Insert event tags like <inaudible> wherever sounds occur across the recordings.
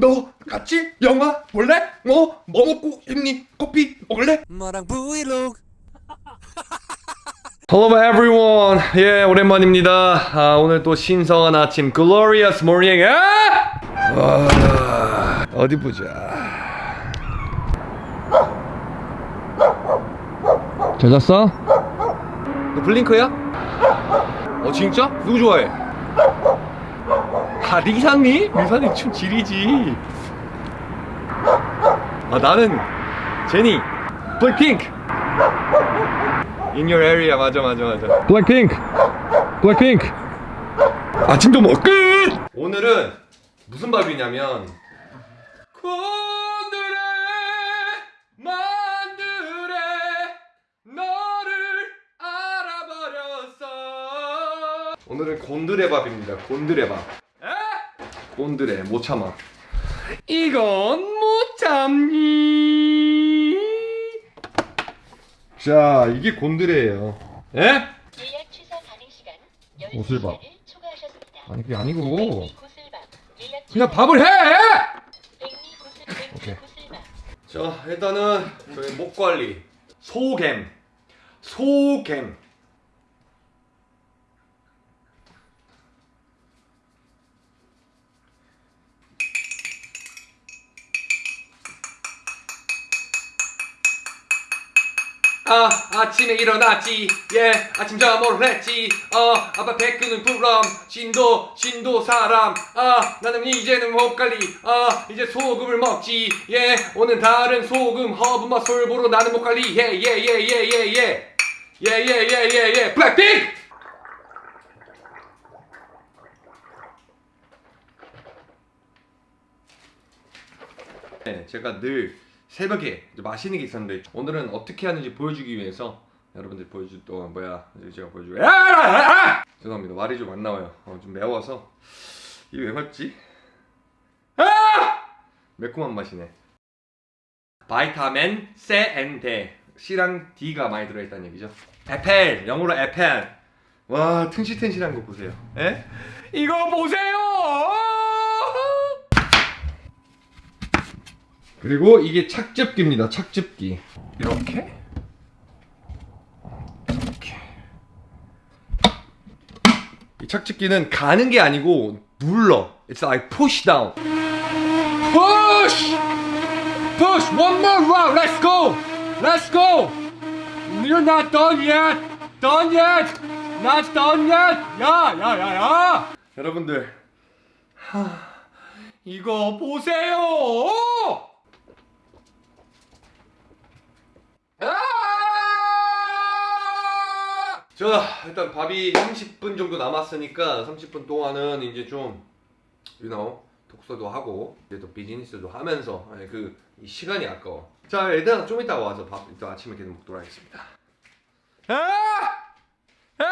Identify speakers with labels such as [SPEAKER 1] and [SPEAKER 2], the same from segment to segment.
[SPEAKER 1] 너 같이 영화 볼래? 어? 뭐 먹고 싶니? 커피 먹을래?
[SPEAKER 2] 마랑 브이로그 <laughs>
[SPEAKER 1] Hello everyone. 예, 오랜만입니다. 아, 오늘 또 신성한 아침, glorious morning. 아! 와, 어디 보자. 잘 잤어? 너 블링크야? 어 진짜? 누구 좋아해? 아 리산이? 리산이 춤 지리지. 아 나는 제니, 블랙핑크. In your area 맞아 맞아 맞아 블랙핑크 블랙핑크 아침도 먹 끝! 오늘은 무슨 밥이냐면 곤드레 만드레 너를 알아버렸어 오늘은 곤드레 밥입니다 곤드레 밥 곤드레 못 참아 이건 못 참니 자 이게 곤드레예요 예?
[SPEAKER 3] 예약 취소 가능 시간
[SPEAKER 1] 옷을 봐.
[SPEAKER 3] 12시간을 초과하셨습니다.
[SPEAKER 1] 아니 그게 아니고 그냥. 밥을 해! 오케이. 자 일단은 저희 목 관리 소겜 소겜 아 아침에 일어났지. 예 아침 잠을 했지. 어 아빠 배끄는 부럼 신도 신도 사람. 아 나는 이제는 못 관리. 아 이제 소금을 먹지. 예 오늘 다른 소금 허브 맛 솔보로 나는 못 관리. 예 예 예 예 예예. 예 예 예 예 예. 블랙핑! 네, 제가 늘 새벽에 마시는 게 있었는데 오늘은 어떻게 하는지 보여주기 위해서 여러분들 보여줄 동안 뭐야 이제 제가 보여주고 야! 아! 아! 죄송합니다 말이 좀 안 나와요 어, 좀 매워서 이게 왜 맞지? 아! 매콤한 맛이네 바이타민 세앤데 C랑 D가 많이 들어있다는 얘기죠 에펠 영어로 에펠 와 튼실튼실한 거 보세요 에? 이거 보세요 그리고 이게 착즙기입니다. 착즙기. 이렇게. 이렇게. 이 착즙기는 가는 게 아니고 눌러. It's like push down. Push! Push! One more round. Let's go! Let's go! You're not done yet. Done yet. Not done yet. 야, 야, 야, 야. 여러분들. 하, 이거 보세요. 아! 자 일단 밥이 30분 정도 남았으니까 30분 동안은 이제 좀 you know 독서도 하고 이제 또 비즈니스도 하면서 예, 그이 시간이 아까워. 자 얘들아 좀 이따 와서 밥 이따 아침에 계속 먹도록 하겠습니다. 아! 아!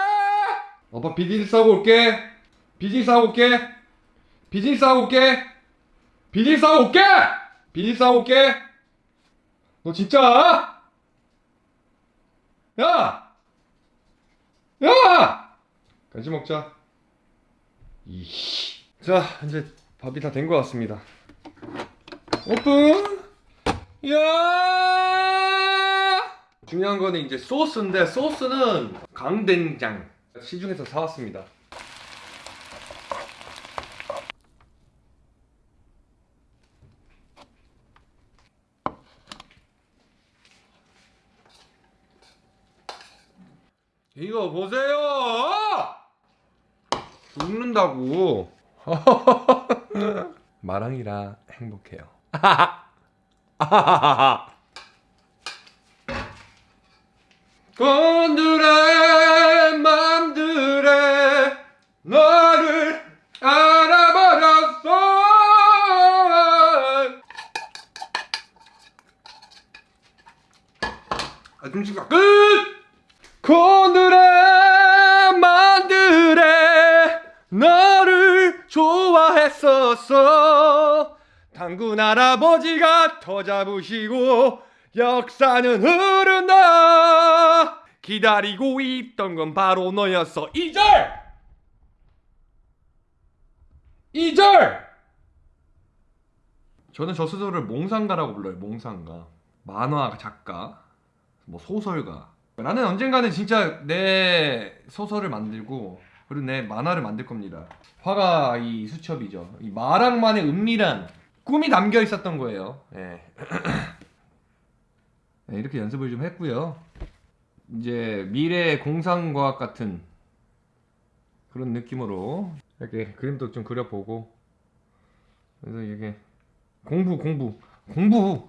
[SPEAKER 1] 아빠 비즈니스 하고 올게. 비즈니스 하고 올게. 비즈니스 하고 올게. 비즈니스 하고 올게! 비즈니스 하고 올게. 너 진짜 야! 야! 간식 먹자. 이씨. 자, 이제 밥이 다 된 것 같습니다. 오픈! 야! 중요한 거는 이제 소스인데, 소스는 강된장. 시중에서 사왔습니다. 이거 보세요! 죽는다고. <laughs> 마랑이라 행복해요. <laughs> 건드레 맘들에 너를 알아버렸어 시간 끝! 곤드레 만드레 너를 좋아했었어 당군 할아버지가 터 잡으시고 역사는 흐른다 기다리고 있던 건 바로 너였어 2절 2절 저는 저 스스로를 몽상가라고 불러요. 몽상가. 만화 작가, 뭐 소설가. 나는 언젠가는 진짜 내 소설을 만들고 그리고 내 만화를 만들 겁니다. 화가 이 수첩이죠. 이 마랑만의 은밀한 꿈이 담겨 있었던 거예요. 예. <clears throat> 네, 이렇게 연습을 좀 했고요. 이제 미래 공상과학 같은 그런 느낌으로 이렇게 그림도 좀 그려보고 그래서 이게 공부 공부 공부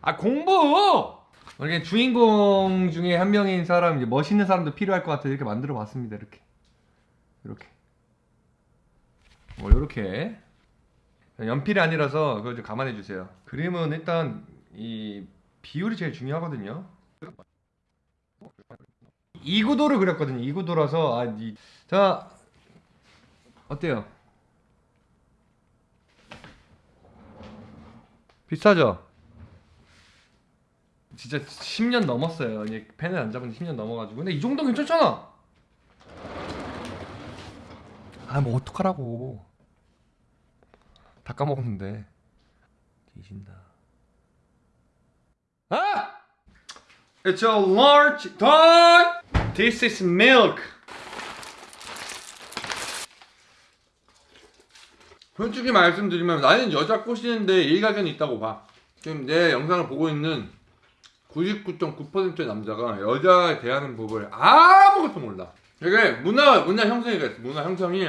[SPEAKER 1] 아 공부 이렇게 주인공 중에 한 명인 사람 이제 멋있는 사람도 필요할 것 같아서 이렇게 만들어 봤습니다. 이렇게. 이렇게. 뭐 이렇게. 연필이 아니라서 그거 좀 감안해 주세요. 그림은 일단 이 비율이 제일 중요하거든요. 이 구도를 그렸거든요. 이 구도라서 아, 이, 자 어때요? 비싸죠? 진짜 10년 넘었어요. 이제 펜을 안 잡은 지 10년 넘어가지고. 근데 이 정도 괜찮잖아. 아, 뭐 어떡하라고. 다 까먹었는데. 뒤진다. 아! It's a large dog. This is milk. 솔직히 말씀드리면 나는 여자 꼬시는데 일가견이 있다고 봐. 지금 내 영상을 보고 있는 99.9%의 남자가 여자에 대하는 법을 아무것도 몰라. 이게 문화 문화 형성이 있어. 문화 형성이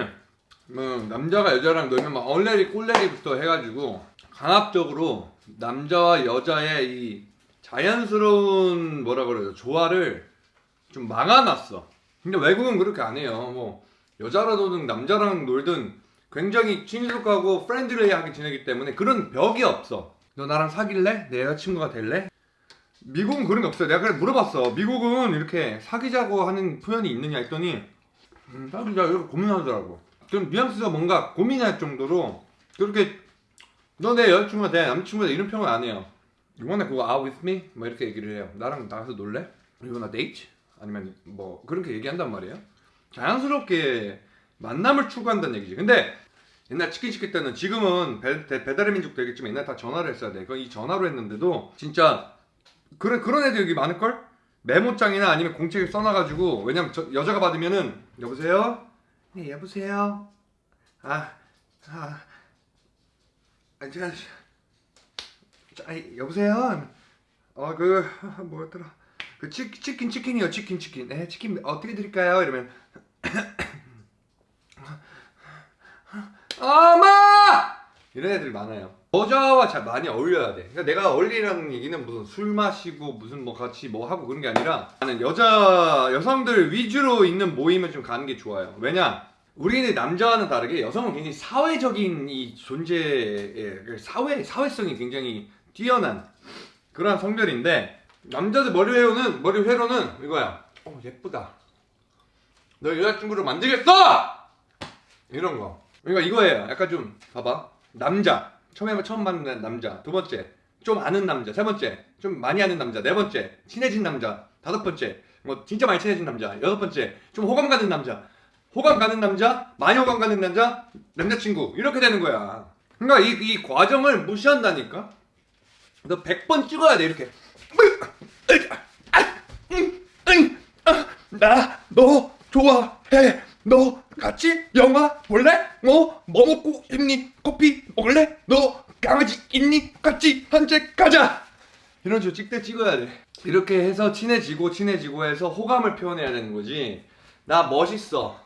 [SPEAKER 1] 뭐 남자가 여자랑 놀면 막 얼레리 꼴레리부터 해가지고 강압적으로 남자와 여자의 이 자연스러운 뭐라 그래요 조화를 좀 막아놨어. 근데 외국은 그렇게 안 해요. 뭐 여자랑 놀든 남자랑 놀든 굉장히 친숙하고 friendly하게 지내기 때문에 그런 벽이 없어. 너 나랑 사귈래? 내 여자친구가 될래? 미국은 그런 게 없어요. 내가 그래 물어봤어. 미국은 이렇게 사귀자고 하는 표현이 있느냐 했더니 음, 사귀자 이렇게 고민하더라고. 그럼 뉘앙스가 뭔가 고민할 정도로 그렇게 너 내 여자친구가 돼 남자친구가 돼 이런 표현 안 해요. You wanna go out with me? 뭐 이렇게 얘기를 해요. 나랑 나가서 놀래? You wanna date? 아니면 뭐 그렇게 얘기한단 말이에요. 자연스럽게 만남을 추구한다는 얘기지. 근데 옛날 치킨 시킬 때는 지금은 배, 배- 배달의 민족 되겠지만 옛날 다 전화를 했어야 돼. 그건 이 전화로 했는데도 진짜 그런 그런 애들 여기 많을 걸? 메모장이나 아니면 공책에 써놔가지고 왜냐면 저, 여자가 받으면은 여보세요? 네 여보세요. 아 아. 아 제가 자, 아이, 여보세요. 어그 뭐였더라? 그 치, 치킨 치킨이요 치킨 치킨. 네 치킨 어떻게 드릴까요? 이러면 <clears throat> 엄마! 이런 애들이 많아요. 여자와 잘 많이 어울려야 돼. 그러니까 내가 어울리라는 얘기는 무슨 술 마시고 무슨 뭐 같이 뭐 하고 그런 게 아니라 나는 여자 여성들 위주로 있는 모임을 좀 가는 게 좋아요. 왜냐? 우리는 남자와는 다르게 여성은 굉장히 사회적인 이 존재의 그 사회 사회성이 굉장히 뛰어난 그러한 성별인데 남자들 머리 회로는 머리 회로는 이거야. 어 예쁘다. 너 여자친구를 만들겠어! 이런 거. 그러니까 이거예요. 약간 좀 봐봐. 남자. 처음에 처음 만난 남자. 두 번째. 좀 아는 남자. 세 번째. 좀 많이 아는 남자. 네 번째. 친해진 남자. 다섯 번째. 뭐 진짜 많이 친해진 남자. 여섯 번째. 좀 호감 가는 남자. 호감 가는 남자. 많이 호감 가는 남자. 남자친구. 이렇게 되는 거야. 그러니까 이, 이 과정을 무시한다니까. 너 100번 찍어야 돼 이렇게. 나 너 좋아해. 너 같이 영화 볼래? 어? 뭐 먹고 싶니? 커피 먹을래? 너 강아지 있니? 같이 산책 가자. 이런 식으로 찍대 찍어야 돼. 이렇게 해서 친해지고 친해지고 해서 호감을 표현해야 되는 거지. 나 멋있어.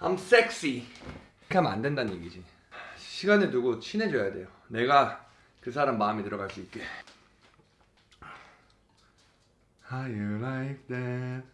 [SPEAKER 1] I'm sexy. 이렇게 하면 안 된다는 얘기지. 시간을 두고 친해져야 돼요. 내가 그 사람 마음에 들어갈 수 있게. How you like that?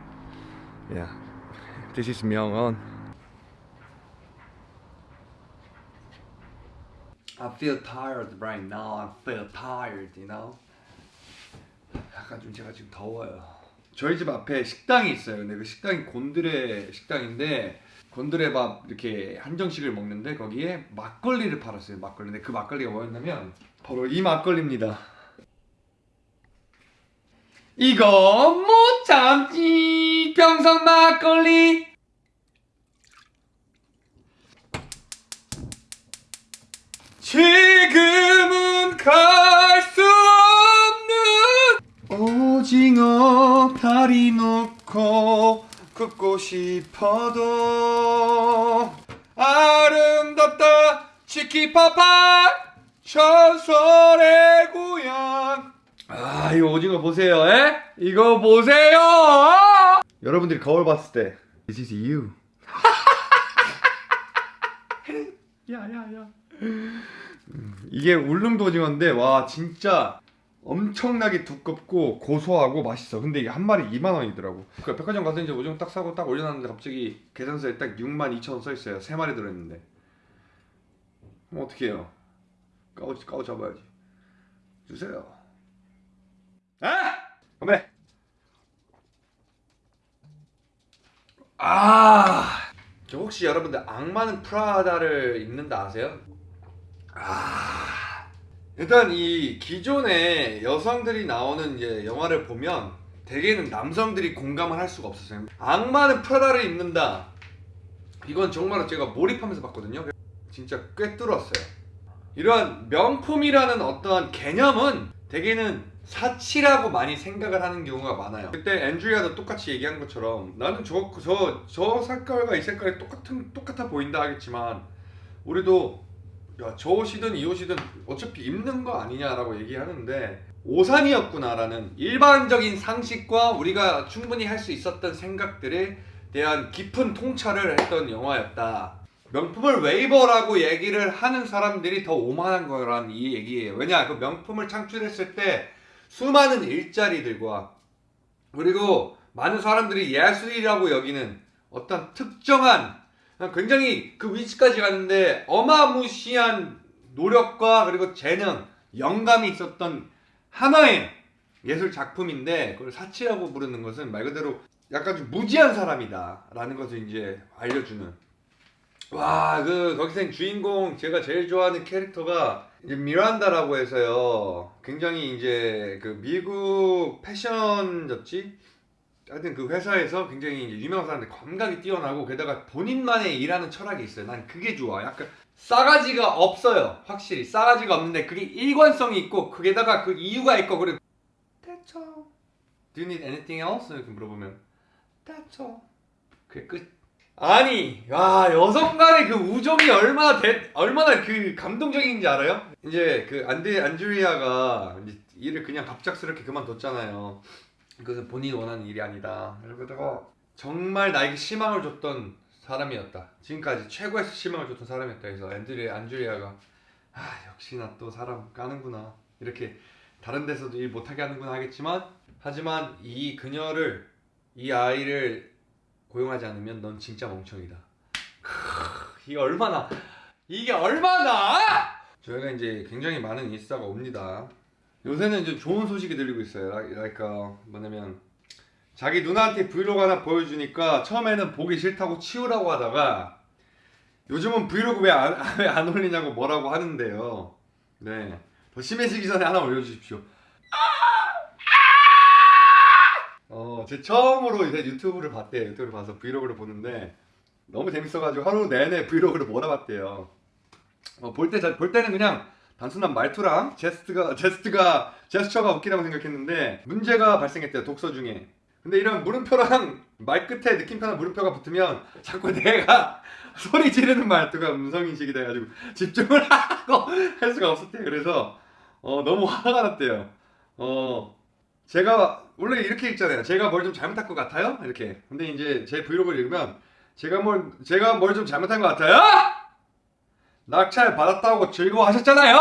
[SPEAKER 1] Yeah, this is 명언. I feel tired right now. I feel tired, you know. 약간 좀 제가 지금 더워요. 저희 집 앞에 식당이 있어요. 근데 그 식당이 곤드레 식당인데 곤드레 밥 이렇게 한정식을 먹는데 거기에 막걸리를 팔았어요. 막걸리. 근데 그 막걸리가 뭐였냐면 바로 이 막걸리입니다. 이거 못 참지. 평성 막걸리. 지금은 갈 수 없는 오징어 다리 놓고 굽고 싶어도 아름답다. 치키파파 전설의 고향 아 이거 오징어 보세요 에? 이거 보세요 여러분들이 거울 봤을 때 This is you <laughs> 야 야 야 이게 울릉도 오징어인데 와 진짜 엄청나게 두껍고 고소하고 맛있어. 근데 이게 한 마리 2만 원이더라고. 그 백화점 가서 이제 오징어 딱 사고 딱 올려놨는데 갑자기 계산서에 딱 6만 2천 원 써 있어요. 세 마리 들어있는데. 그럼 어떻게 해요? 까오 까오 잡아야지. 주세요. 아! 건배. 아. 저 혹시 여러분들 악마는 프라다를 입는다 아세요? 아 일단 이 기존의 여성들이 나오는 이제 영화를 보면 대개는 남성들이 공감을 할 수가 없었어요. 악마는 프라다를 입는다. 이건 정말로 제가 몰입하면서 봤거든요. 진짜 꽤 뚫었어요. 이러한 명품이라는 어떤 개념은 대개는 사치라고 많이 생각을 하는 경우가 많아요. 그때 앤드리아도 똑같이 얘기한 것처럼 나는 저 저 저 색깔과 이 색깔이 똑같은 똑같아 보인다 하겠지만 우리도 야, 저 옷이든 이 옷이든 어차피 입는 거 아니냐라고 얘기하는데 오산이었구나라는 일반적인 상식과 우리가 충분히 할 수 있었던 생각들에 대한 깊은 통찰을 했던 영화였다. 명품을 웨이버라고 얘기를 하는 사람들이 더 오만한 거란 이 얘기예요. 왜냐, 그 명품을 창출했을 때 수많은 일자리들과 그리고 많은 사람들이 예술이라고 여기는 어떤 특정한 굉장히 그 위치까지 가는데 어마무시한 노력과 그리고 재능, 영감이 있었던 하나의 예술 작품인데 그걸 사치라고 부르는 것은 말 그대로 약간 좀 무지한 사람이다 라는 것을 이제 알려주는. 와 그 거기서 주인공 제가 제일 좋아하는 캐릭터가 이제 미란다라고 해서요 굉장히 이제 그 미국 패션 잡지 하여튼 그 회사에서 굉장히 유명한 사람들 감각이 뛰어나고 게다가 본인만의 일하는 철학이 있어요. 난 그게 좋아. 약간 싸가지가 없어요. 확실히 싸가지가 없는데 그게 일관성이 있고 그게다가 그 이유가 있고 그리고 That's all. Do you need anything else? 이렇게 물어보면 all. 그게 끝. 아니, 와 여성 간의 그 우정이 얼마나 대, 얼마나 그 감동적인지 알아요? 이제 그 안드 안드리아가 이제 일을 그냥 갑작스럽게 그만뒀잖아요. 그것은 본인이 원하는 일이 아니다. 그러다가 정말 나에게 희망을 줬던 사람이었다. 지금까지 최고의 희망을 줬던 사람이었다. 그래서 앤드리 안드리아가 아 역시나 또 사람 까는구나. 이렇게 다른 데서도 일 못하게 하는구나 하겠지만 하지만 이 그녀를 이 아이를 고용하지 않으면 넌 진짜 멍청이다. 크, 이게 얼마나 이게 얼마나 저희가 이제 굉장히 많은 인싸가 옵니다. 요새는 이제 좋은 소식이 들리고 있어요. 그러니까 뭐냐면 자기 누나한테 브이로그 하나 보여주니까 처음에는 보기 싫다고 치우라고 하다가 요즘은 브이로그 왜안 <laughs> 올리냐고 뭐라고 하는데요. 네. 더 심해지기 전에 하나 올려주십시오. 어, 제 처음으로 이제 유튜브를 봤대요. 유튜브를 봐서 브이로그를 보는데 너무 재밌어가지고 하루 내내 <laughs> 브이로그를 몰아봤대요. 어, 볼 때, 볼 때는 그냥 단순한 말투랑 제스트가 제스트가 제스처가 웃기다고 생각했는데 문제가 발생했대요 독서 중에 근데 이런 물음표랑 <laughs> 말 끝에 느낌표나 물음표가 붙으면 자꾸 <laughs> 내가 소리 지르는 말투가 음성 인식이 돼가지고 집중을 하고 할 수가 없었대요 그래서 어 너무 화가 났대요 어 제가 원래 이렇게 읽잖아요 제가 뭘 좀 잘못한 것 같아요 이렇게 근데 이제 제 브이로그를 읽으면 제가 뭘 제가 뭘 좀 잘못한 것 같아요 낙찰 받았다고 즐거워하셨잖아요.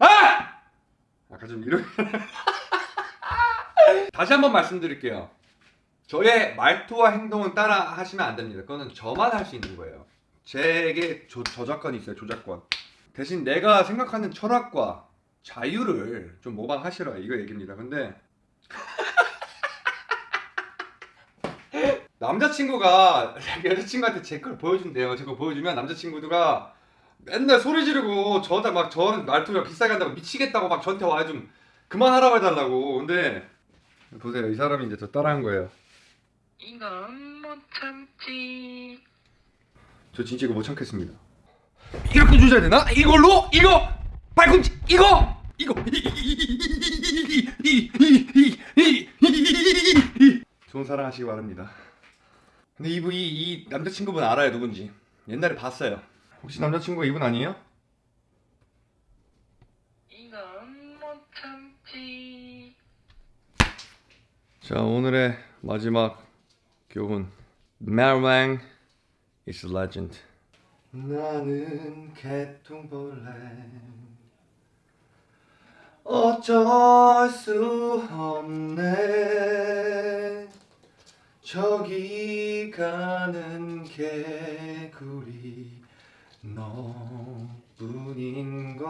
[SPEAKER 1] 아! 아까 좀 이런 <laughs> 다시 한번 말씀드릴게요. 저의 말투와 행동은 따라 하시면 안 됩니다. 그거는 저만 할 수 있는 거예요. 제게 저, 저작권이 있어요 저작권 대신 내가 생각하는 철학과 자유를 좀 모방하시라 이거 얘기입니다 근데 <laughs> 남자친구가 <laughs> 여자친구한테 제 걸 보여준대요 제거 보여주면 남자친구가 맨날 소리 지르고 저한테 막 저는 말투가 비싸게 한다고 미치겠다고 막 저한테 와요 좀 그만하라고 해달라고 근데 보세요 이 사람이 이제 저 따라한 거예요
[SPEAKER 2] 이건 못 참지.
[SPEAKER 1] 저 진짜 이거 못 참겠습니다. 이렇게 주셔야 되나? 이걸로? 이거 발꿈치 이거 이거 좋은 사랑 하시기 바랍니다. 근데 이분 이, 이 남자친구분 알아요 누군지 옛날에 봤어요. 혹시 남자친구가 이분 아니에요?
[SPEAKER 2] 이건 못 참지.
[SPEAKER 1] 자 오늘의 마지막 교훈 Marilyn is a legend 나는 개통벌레 어쩔 수 없네. 저기 가는 개구리 너뿐인 걸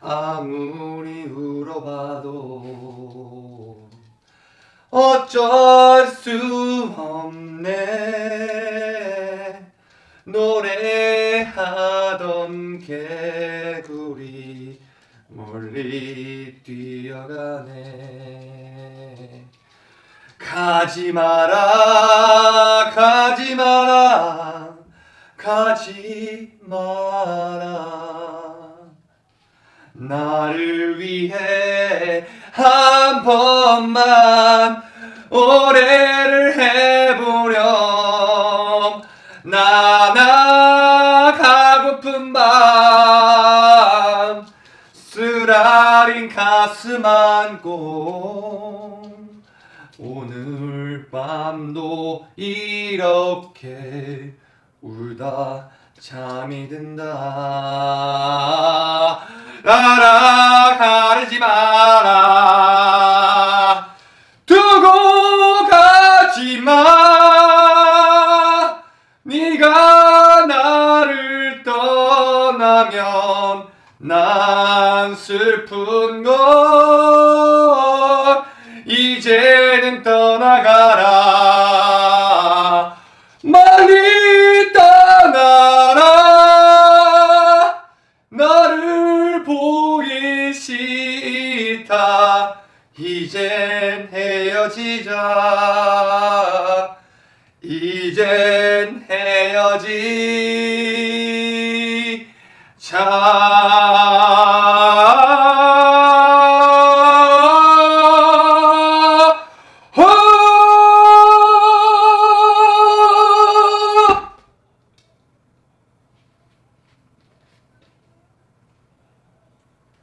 [SPEAKER 1] 아무리 울어봐도 어쩔 수 없네. 노래하던 개구리 멀리 뛰어가네. 가지 마라 가지 마라 가지 마라. 나를 위해 한 번만 오래 쓰라린 가슴 안고 오늘 밤도 이렇게 울다 잠이 든다. 나라 가르지 마라 난 슬픈 걸 이제는 떠나가라. 많이 떠나라. 나를 보기 싫다. 이젠 헤어지자. 이젠 헤어지자